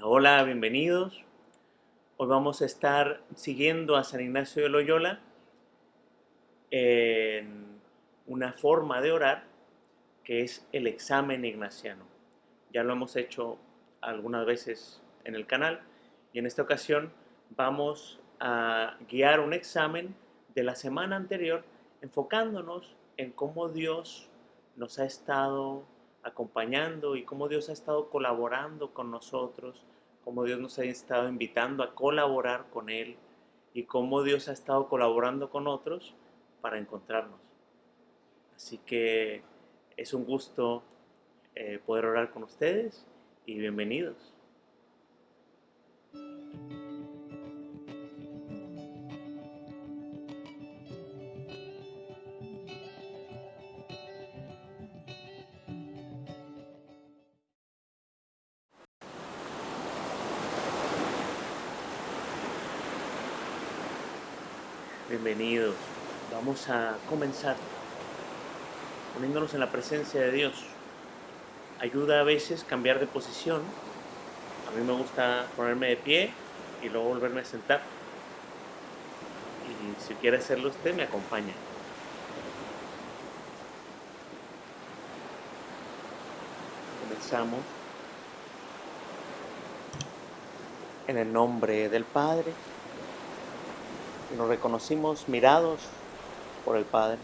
Hola, bienvenidos. Hoy vamos a estar siguiendo a San Ignacio de Loyola en una forma de orar que es el examen ignaciano. Ya lo hemos hecho algunas veces en el canal y en esta ocasión vamos a guiar un examen de la semana anterior enfocándonos en cómo Dios nos ha estado acompañando y cómo Dios ha estado colaborando con nosotros, cómo Dios nos ha estado invitando a colaborar con Él y cómo Dios ha estado colaborando con otros para encontrarnos. Así que es un gusto eh, poder orar con ustedes y bienvenidos. Bienvenidos. Vamos a comenzar poniéndonos en la presencia de Dios. Ayuda a veces cambiar de posición. A mí me gusta ponerme de pie y luego volverme a sentar. Y si quiere hacerlo usted, me acompaña. Comenzamos. En el nombre del Padre, nos reconocimos mirados por el Padre.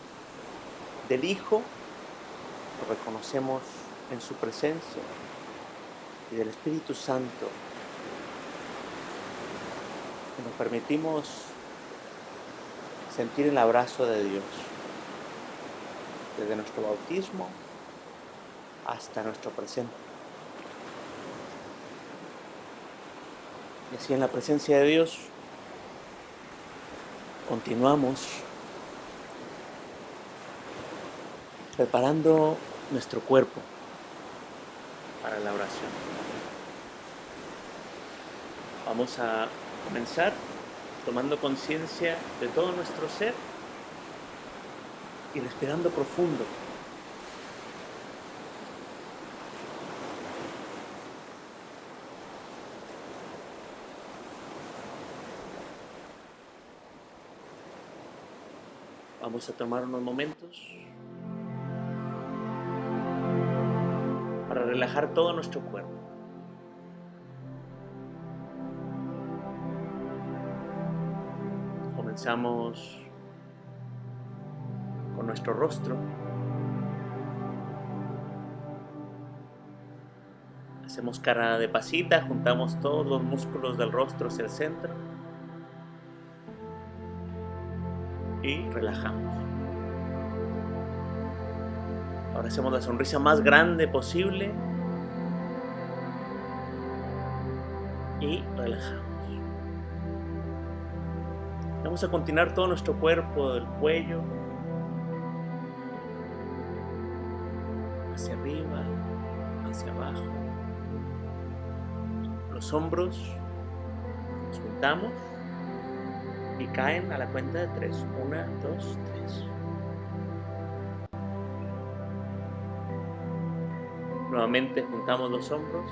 Del Hijo lo reconocemos en su presencia y del Espíritu Santo. Y nos permitimos sentir el abrazo de Dios desde nuestro bautismo hasta nuestro presente. Y así en la presencia de Dios continuamos preparando nuestro cuerpo para la oración. Vamos a comenzar tomando conciencia de todo nuestro ser y respirando profundo. Vamos a tomar unos momentos para relajar todo nuestro cuerpo. Comenzamos con nuestro rostro. Hacemos cara de pasita, juntamos todos los músculos del rostro hacia el centro. Y relajamos. Ahora hacemos la sonrisa más grande posible y relajamos. Vamos a continuar todo nuestro cuerpo, del cuello hacia arriba, hacia abajo, los hombros, nos juntamos caen a la cuenta de tres. Una, dos, tres. Nuevamente juntamos los hombros.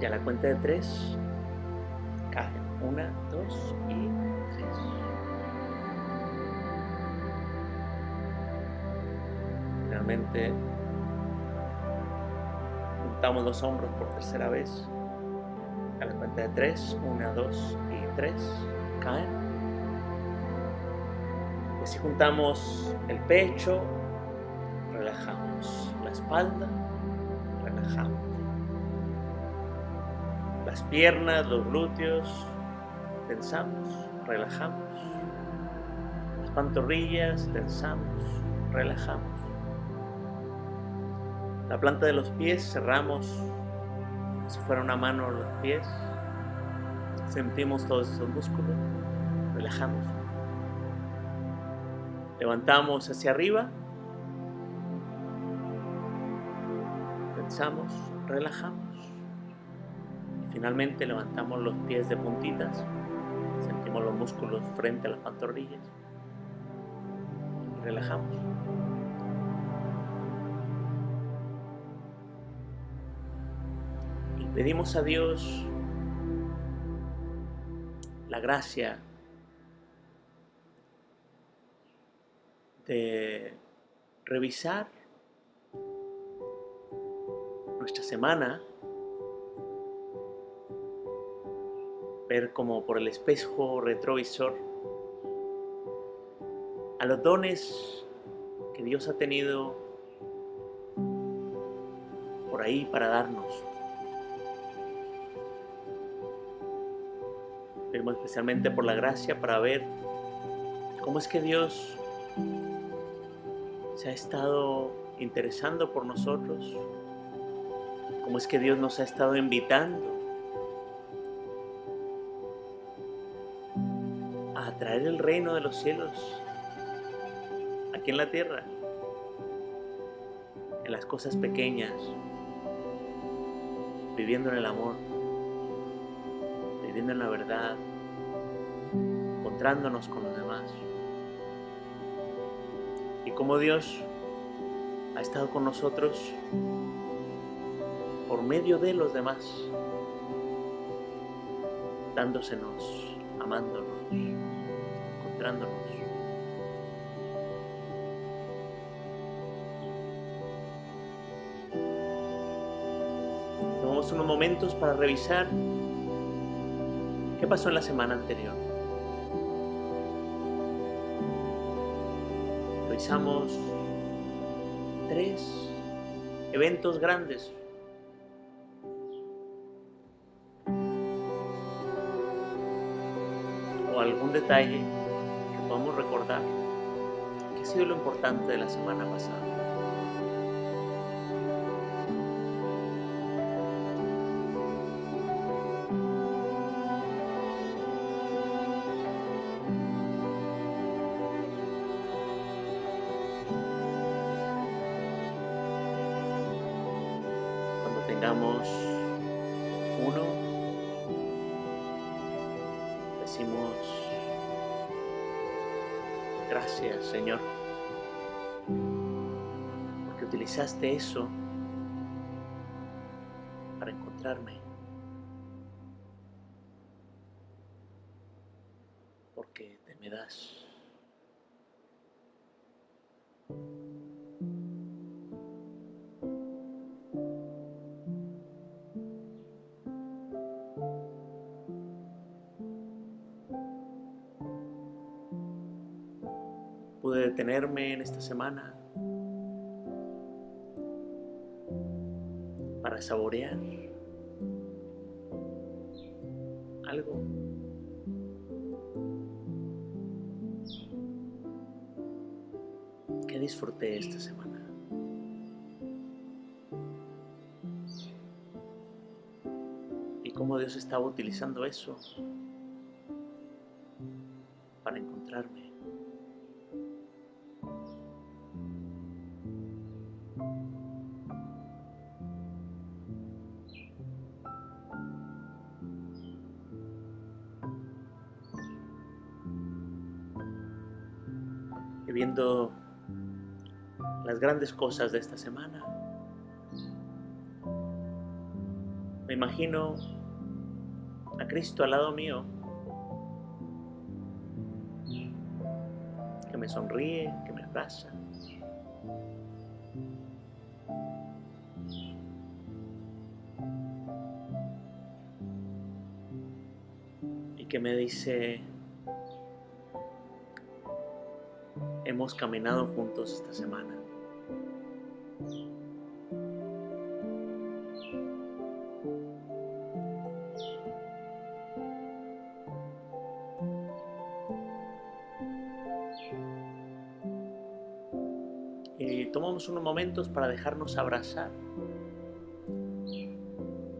Y a la cuenta de tres caen. Una, dos y tres. Finalmente juntamos los hombros por tercera vez a la cuenta de tres, una, dos y tres, caen. Y si juntamos el pecho, relajamos la espalda, relajamos. Las piernas, los glúteos, tensamos, relajamos. Las pantorrillas, tensamos, relajamos. La planta de los pies, cerramos si fuera una mano los pies. Sentimos todos esos músculos, relajamos. Levantamos hacia arriba. Pensamos, relajamos. Y finalmente levantamos los pies de puntitas. Sentimos los músculos frente a las pantorrillas. Y relajamos. Pedimos a Dios la gracia de revisar nuestra semana, ver como por el espejo retrovisor a los dones que Dios ha tenido por ahí para darnos. Especialmente por la gracia para ver cómo es que Dios se ha estado interesando por nosotros, cómo es que Dios nos ha estado invitando a traer el reino de los cielos aquí en la tierra, en las cosas pequeñas, viviendo en el amor, viviendo en la verdad, encontrándonos con los demás cómo Dios ha estado con nosotros por medio de los demás, dándosenos, amándonos, encontrándonos. Tomamos unos momentos para revisar qué pasó en la semana anterior. Realizamos tres eventos grandes. O algún detalle que podamos recordar que ha sido lo importante de la semana pasada. Utilizaste eso para encontrarme, porque te me das. pude detenerme en esta semana saborear algo. que disfruté esta semana? Y cómo Dios estaba utilizando eso para encontrarme. Grandes cosas de esta semana. Me imagino a Cristo al lado mío, que me sonríe, que me abraza. Y que me dice, hemos caminado juntos esta semana. Momentos para dejarnos abrazar.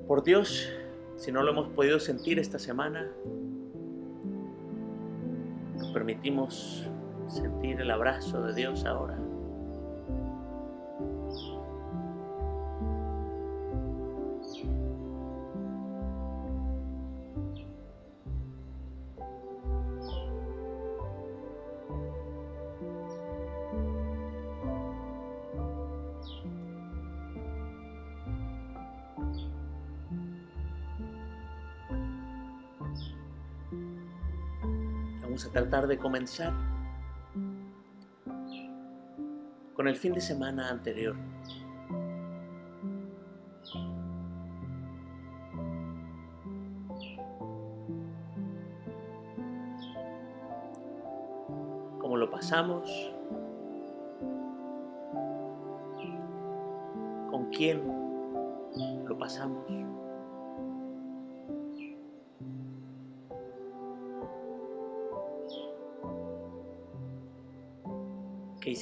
Por Dios, si no lo hemos podido sentir esta semana, nos permitimos sentir el abrazo de Dios ahora. Vamos a tratar de comenzar con el fin de semana anterior. ¿Cómo lo pasamos? ¿Con quién lo pasamos?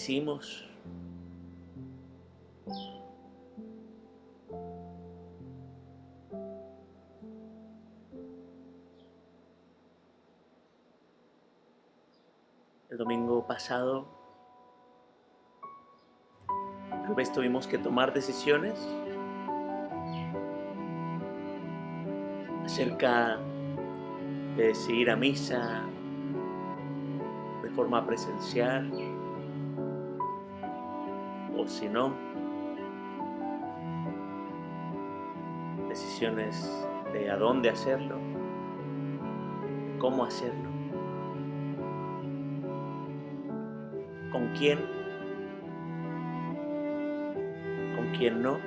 El domingo pasado tal vez tuvimos que tomar decisiones acerca de si ir a misa de forma presencial o si no, decisiones de a dónde hacerlo, cómo hacerlo, con quién, con quién no.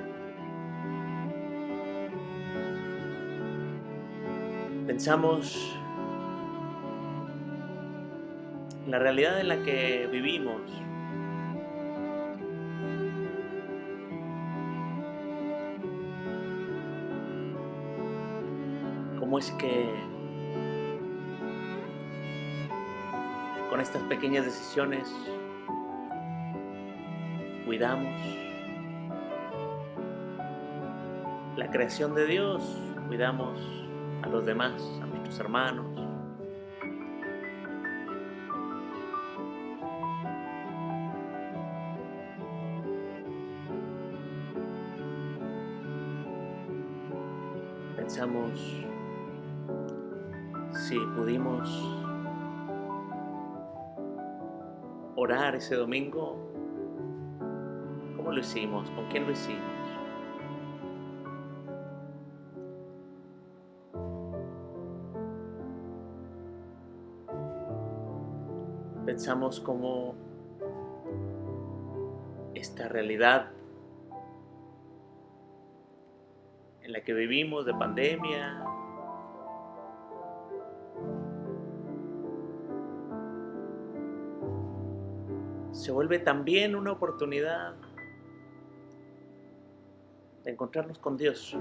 Pensamos en la realidad en la que vivimos, es que con estas pequeñas decisiones cuidamos la creación de Dios, cuidamos a los demás, a nuestros hermanos. Pensamos orar ese domingo, ¿cómo lo hicimos? ¿Con quién lo hicimos? Pensamos cómo esta realidad en la que vivimos de pandemia, se vuelve también una oportunidad de encontrarnos con Dios.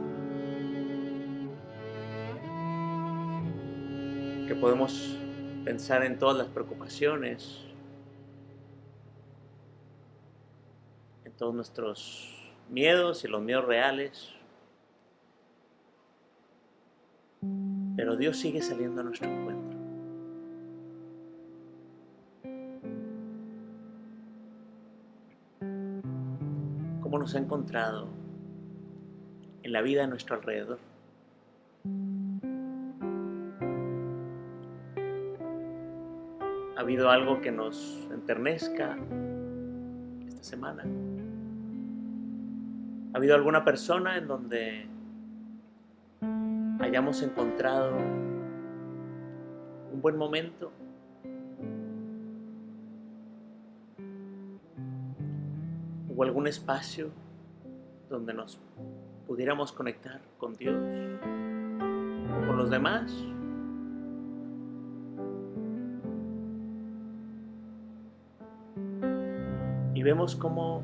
Que podemos pensar en todas las preocupaciones, en todos nuestros miedos y los miedos reales. Pero Dios sigue saliendo a nuestro encuentro. Nos ha encontrado en la vida a nuestro alrededor? ¿Ha habido algo que nos enternezca esta semana? ¿Ha habido alguna persona en donde hayamos encontrado un buen momento? ¿O algún espacio donde nos pudiéramos conectar con Dios o con los demás? Y vemos cómo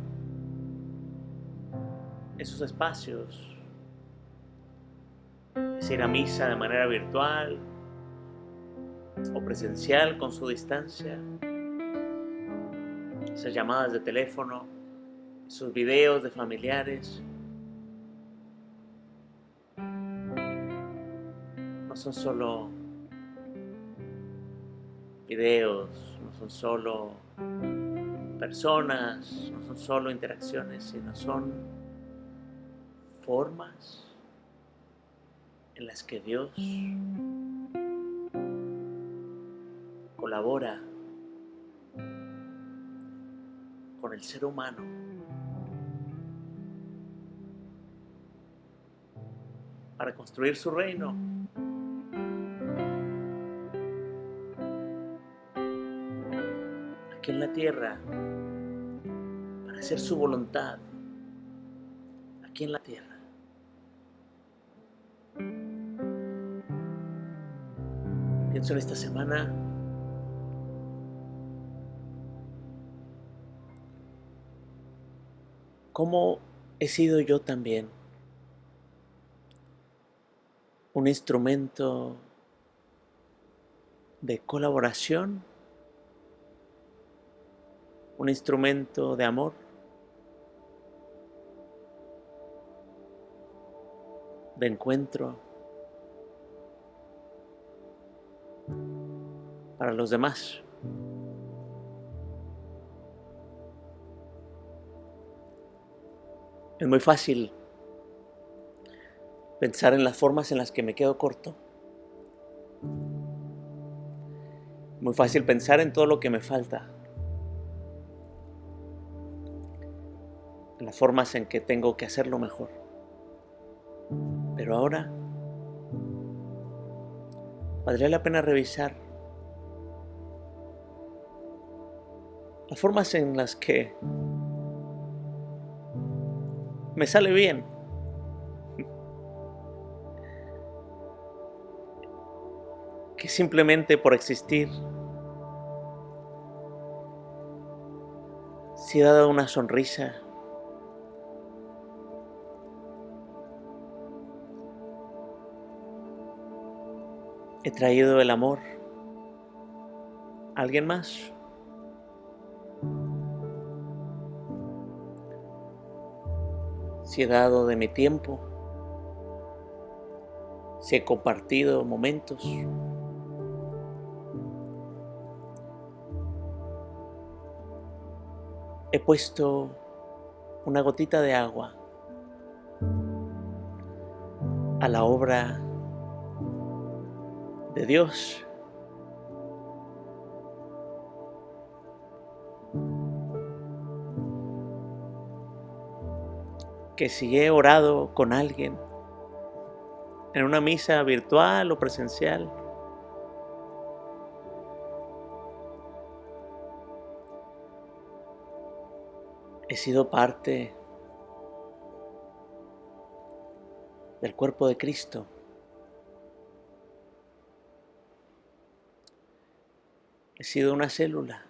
esos espacios, es ir a misa de manera virtual o presencial con su distancia, esas llamadas de teléfono, esos videos de familiares, no son solo videos, no son solo personas, no son solo interacciones, sino son formas en las que Dios colabora con el ser humano para construir su reino. tierra para hacer su voluntad aquí en la tierra. Pienso en esta semana cómo he sido yo también un instrumento de colaboración, un instrumento de amor, de encuentro para los demás. Es muy fácil pensar en las formas en las que me quedo corto. Muy fácil pensar en todo lo que me falta. En las formas en que tengo que hacerlo mejor. Pero ahora valdría la pena revisar las formas en las que me sale bien. Que simplemente por existir, si he dado una sonrisa, he traído el amor a alguien más. si he dado de mi tiempo, si he compartido momentos. He puesto una gotita de agua a la obra de Dios. Que si he orado con alguien en una misa virtual o presencial, he sido parte del cuerpo de Cristo. He sido una célula.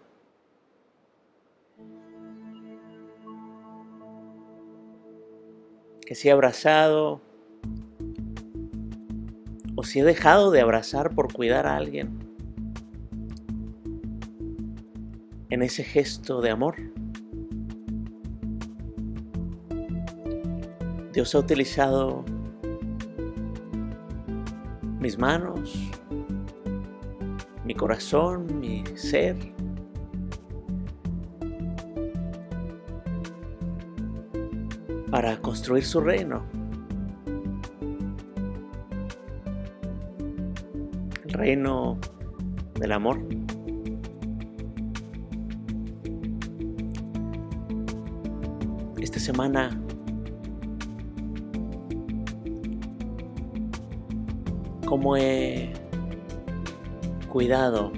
que si he abrazado o si he dejado de abrazar por cuidar a alguien en ese gesto de amor. Dios ha utilizado mis manos, mi corazón, mi ser, para construir su reino. El reino del amor. Esta semana cómo he cuidado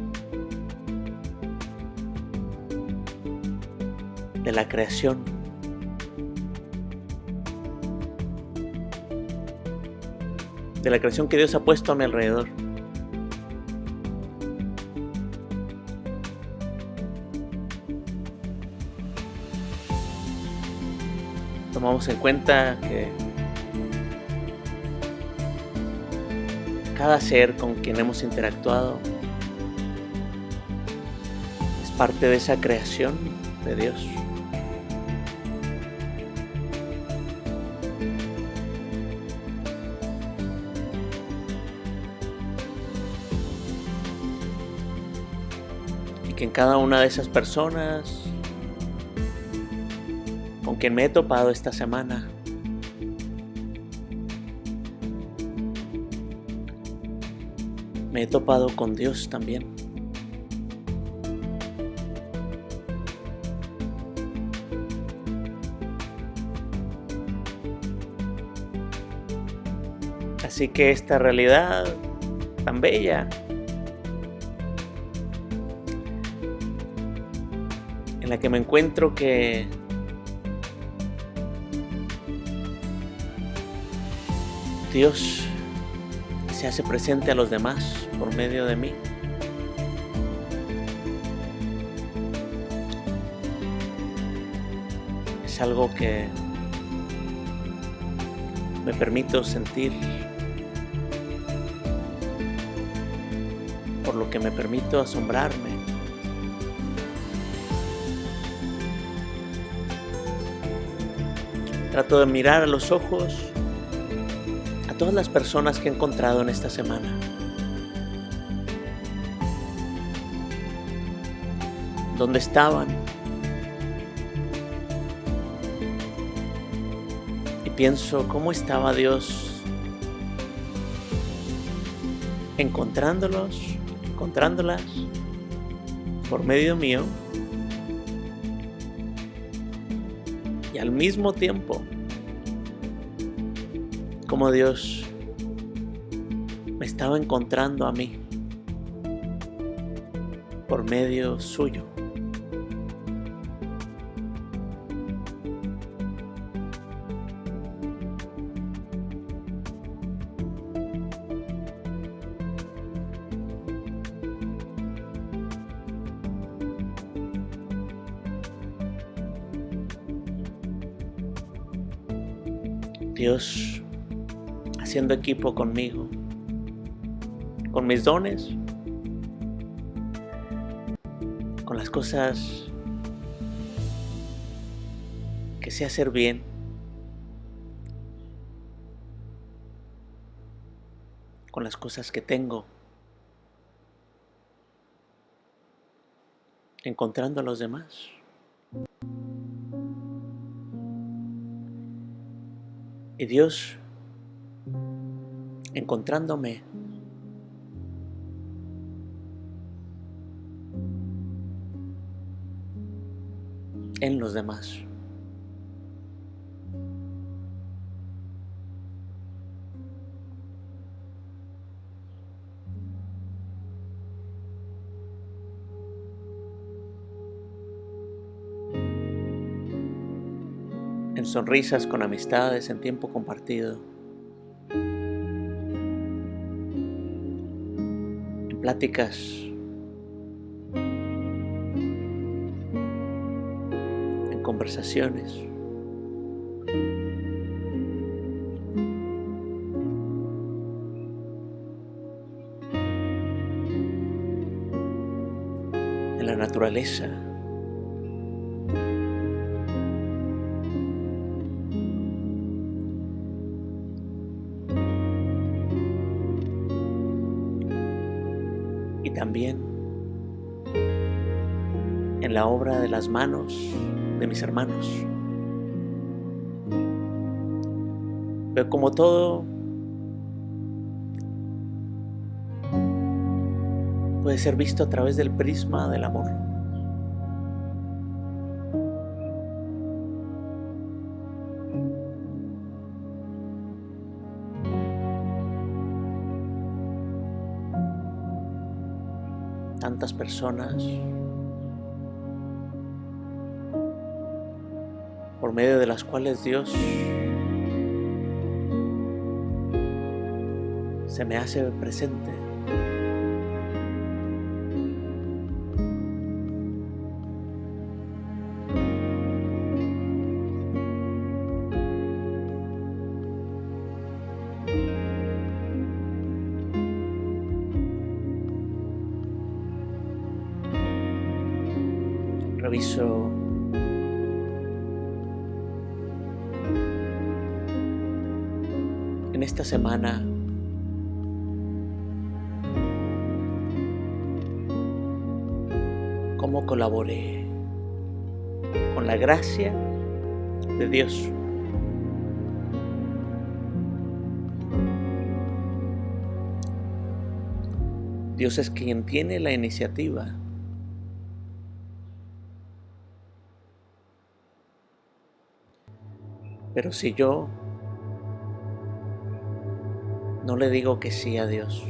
de la creación de la creación que Dios ha puesto a mi alrededor. Tomamos en cuenta que cada ser con quien hemos interactuado es parte de esa creación de Dios. que en cada una de esas personas con quien me he topado esta semana he topado con Dios también. Así que esta realidad tan bella la que me encuentro que Dios se hace presente a los demás por medio de mí. Es algo que me permito sentir, por lo que me permito asombrarme. Trato de mirar a los ojos todas las personas que he encontrado en esta semana. ¿Dónde estaban? Y pienso, ¿cómo estaba Dios encontrándolos, encontrándolas por medio mío? Y al mismo tiempo Dios me estaba encontrando a mí por medio suyo. Dios haciendo equipo conmigo, con mis dones, con las cosas que sé hacer bien. con las cosas que tengo, encontrando a los demás. Y Dios encontrándome en los demás. En sonrisas con amistades, en tiempo compartido. Pláticas. En conversaciones. En la naturaleza. En la obra de las manos de mis hermanos. Veo como todo puede ser visto a través del prisma del amor. Personas por medio de las cuales Dios se me hace presente. Semana. Cómo colaboré con la gracia de Dios. Dios es quien tiene la iniciativa. Pero si yo no le digo que sí a Dios.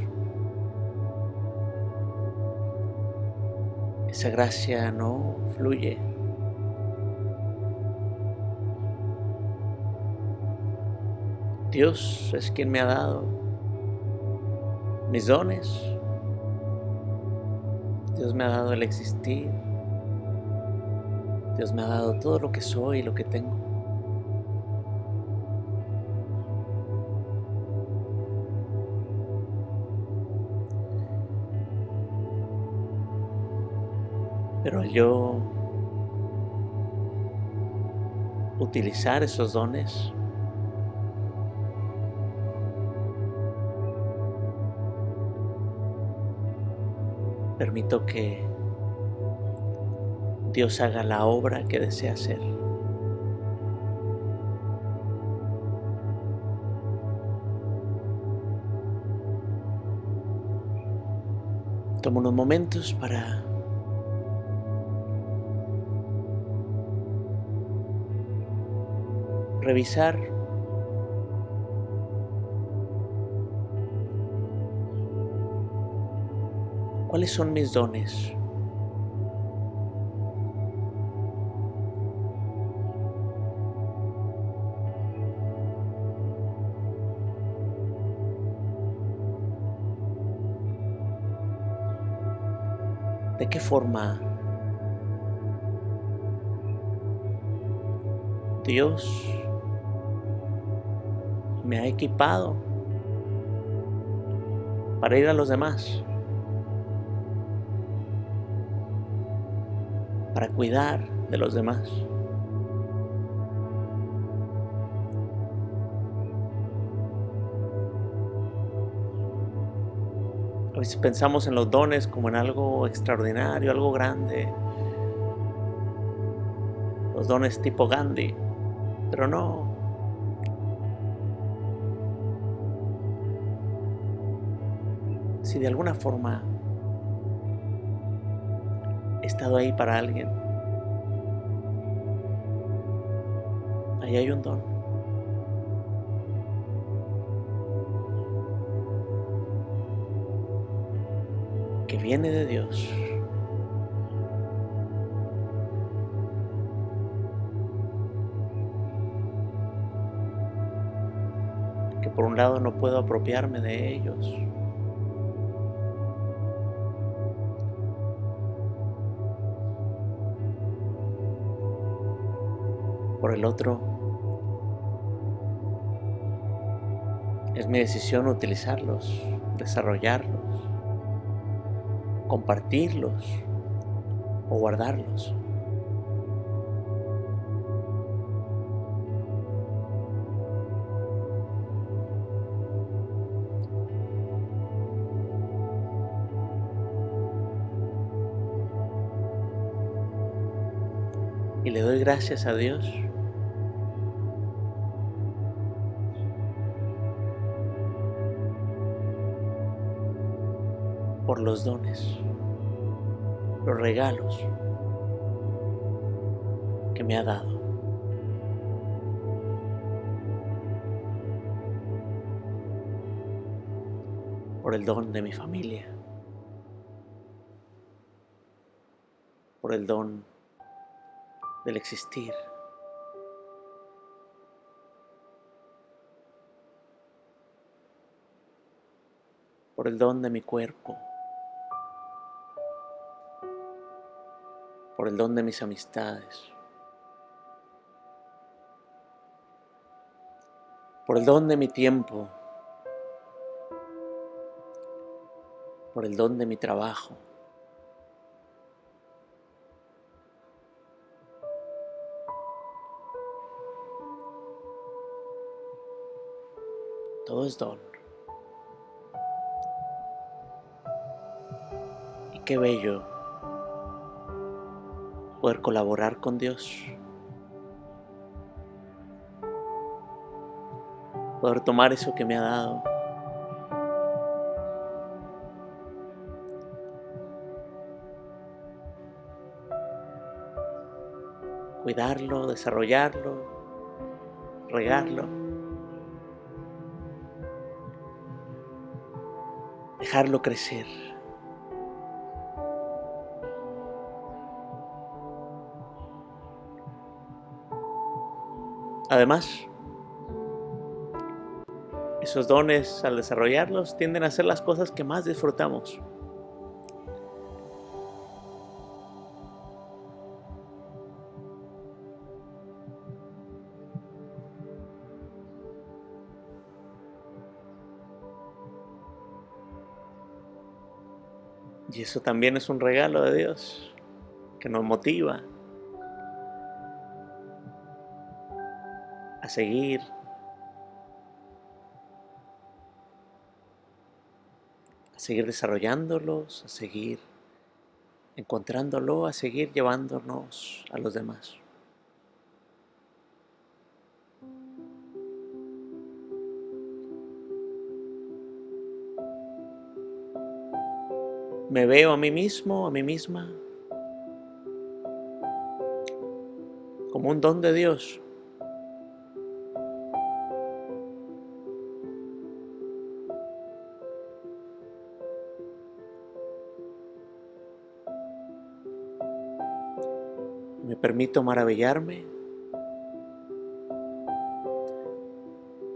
Esa gracia no fluye. Dios es quien me ha dado mis dones. Dios me ha dado el existir. Dios me ha dado todo lo que soy y lo que tengo. Yo utilizar esos dones, permito que Dios haga la obra que desea hacer. Tomo unos momentos para revisar cuáles son mis dones. ¿De qué forma Dios me ha equipado para ir a los demás, para cuidar de los demás. A veces pensamos en los dones como en algo extraordinario, algo grande. Los dones tipo Gandhi. Pero no, si de alguna forma he estado ahí para alguien, ahí hay un don. que viene de Dios. que por un lado no puedo apropiarme de ellos. Por el otro, es mi decisión utilizarlos, desarrollarlos, compartirlos o guardarlos. Y le doy gracias a Dios por los dones, los regalos que me ha dado. Por el don de mi familia, por el don del existir. por el don de mi cuerpo, por el don de mis amistades, por el don de mi tiempo, por el don de mi trabajo. Todo es don. Y qué bello poder colaborar con Dios, poder tomar eso que me ha dado, cuidarlo, desarrollarlo, regarlo, dejarlo crecer. Además, Esos dones, al desarrollarlos, tienden a ser las cosas que más disfrutamos. Y eso también es un regalo de Dios que nos motiva seguir a seguir desarrollándolos, a seguir encontrándolo, a seguir llevándonos a los demás. Me veo a mí mismo, a mí misma, como un don de Dios. Permito maravillarme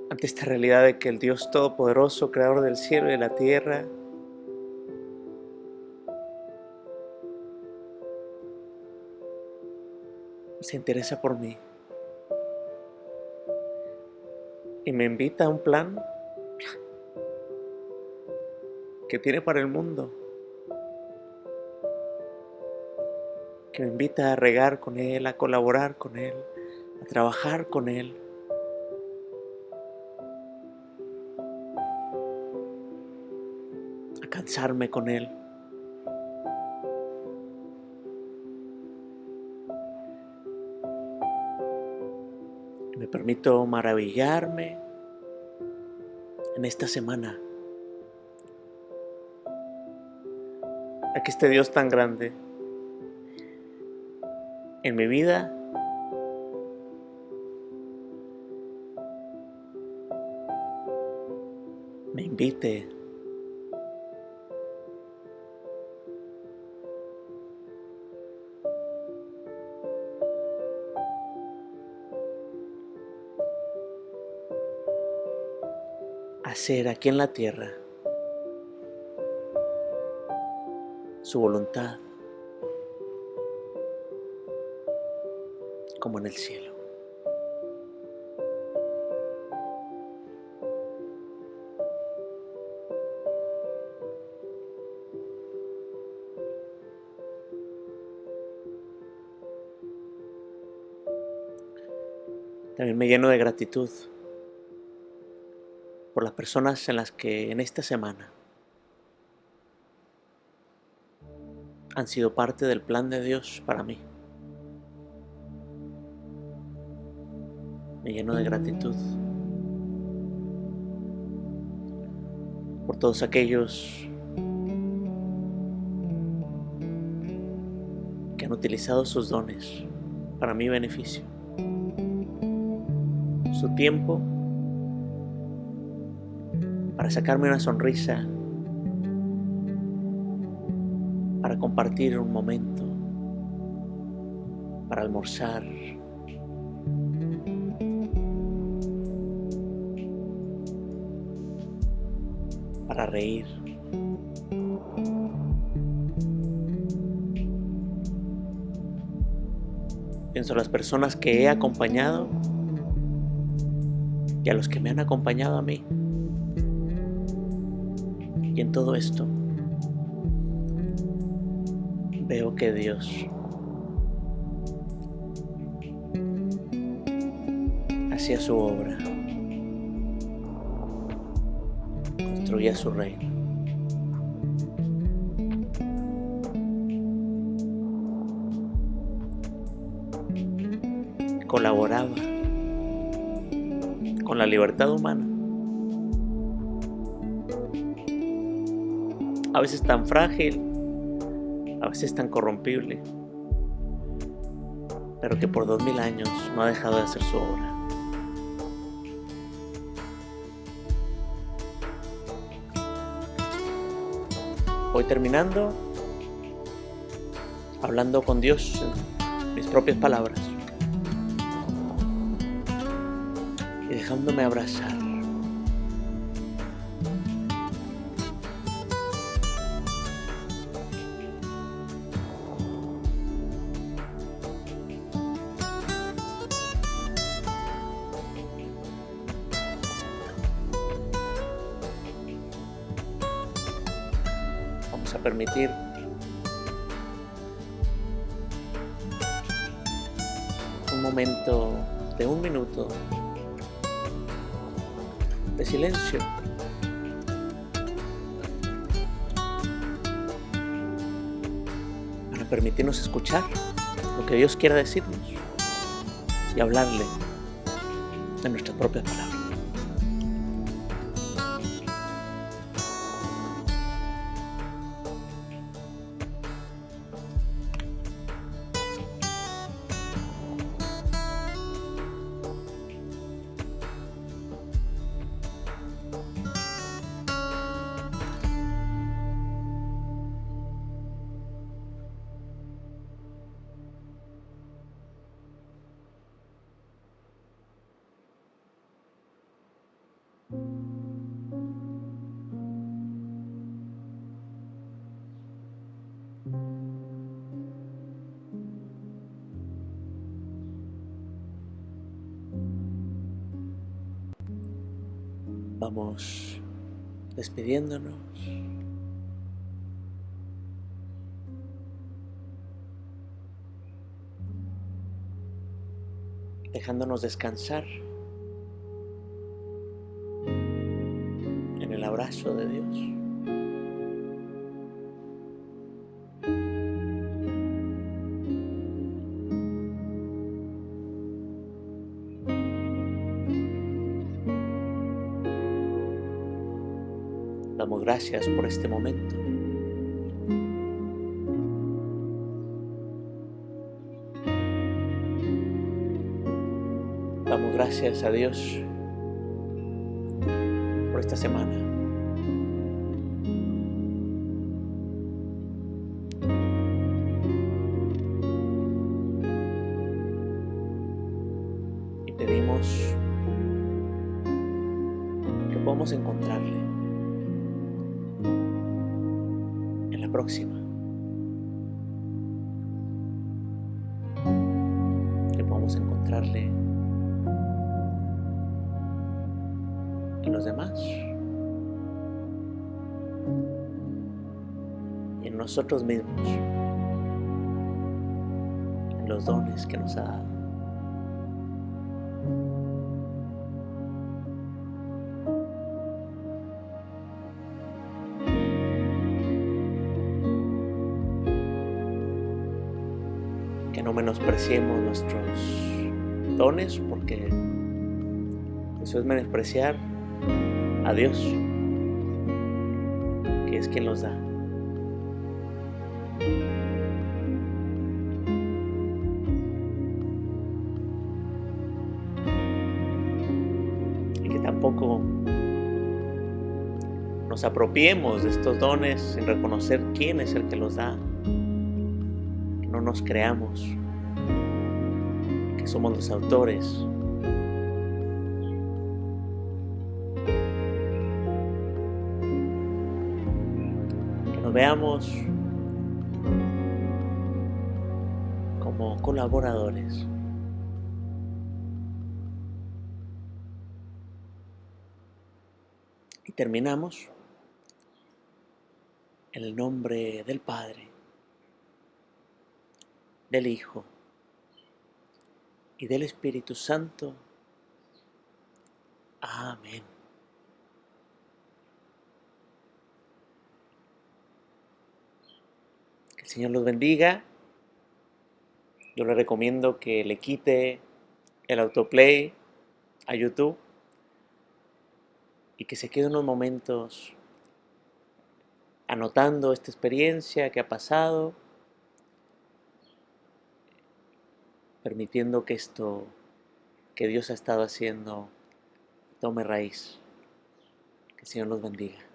ante esta realidad de que el Dios Todopoderoso, Creador del cielo y de la tierra, se interesa por mí y me invita a un plan que tiene para el mundo, que me invita a regar con Él, a colaborar con Él, a trabajar con Él. a cansarme con Él. Me permito maravillarme en esta semana. A que este Dios tan grande en mi vida. Me invite. Hacer aquí en la tierra su voluntad como en el cielo. También me lleno de gratitud por las personas en las que en esta semana han sido parte del plan de Dios para mí. Lleno de gratitud por todos aquellos que han utilizado sus dones para mi beneficio, su tiempo para sacarme una sonrisa, para compartir un momento, para almorzar. Reír. Pienso a las personas que he acompañado y a los que me han acompañado a mí. Y en todo esto veo que Dios hacía su obra, construía su reino. Colaboraba con la libertad humana. a veces tan frágil, a veces tan corrompible, pero que por dos mil años no ha dejado de hacer su obra. Hoy terminando, hablando con Dios en mis propias palabras y dejándome abrazar permitir un momento de un minuto de silencio. Para permitirnos escuchar lo que Dios quiera decirnos y hablarle de nuestra propia palabra. Vamos despidiéndonos. Dejándonos descansar en el abrazo de Dios. Gracias por este momento. Damos gracias a Dios por esta semana. En los demás en nosotros mismos, en los dones que nos ha dado. Que no menospreciemos nuestros dones porque eso es menospreciar a Dios, que es quien los da. Y que tampoco nos apropiemos de estos dones sin reconocer quién es el que los da. No nos creamos que somos los autores veamos como colaboradores. Y terminamos en el nombre del Padre, del Hijo y del Espíritu Santo. Amén. Que el Señor los bendiga. Yo le recomiendo que le quite el autoplay a YouTube y que se quede unos momentos anotando esta experiencia que ha pasado, permitiendo que esto que Dios ha estado haciendo tome raíz. Que el Señor los bendiga.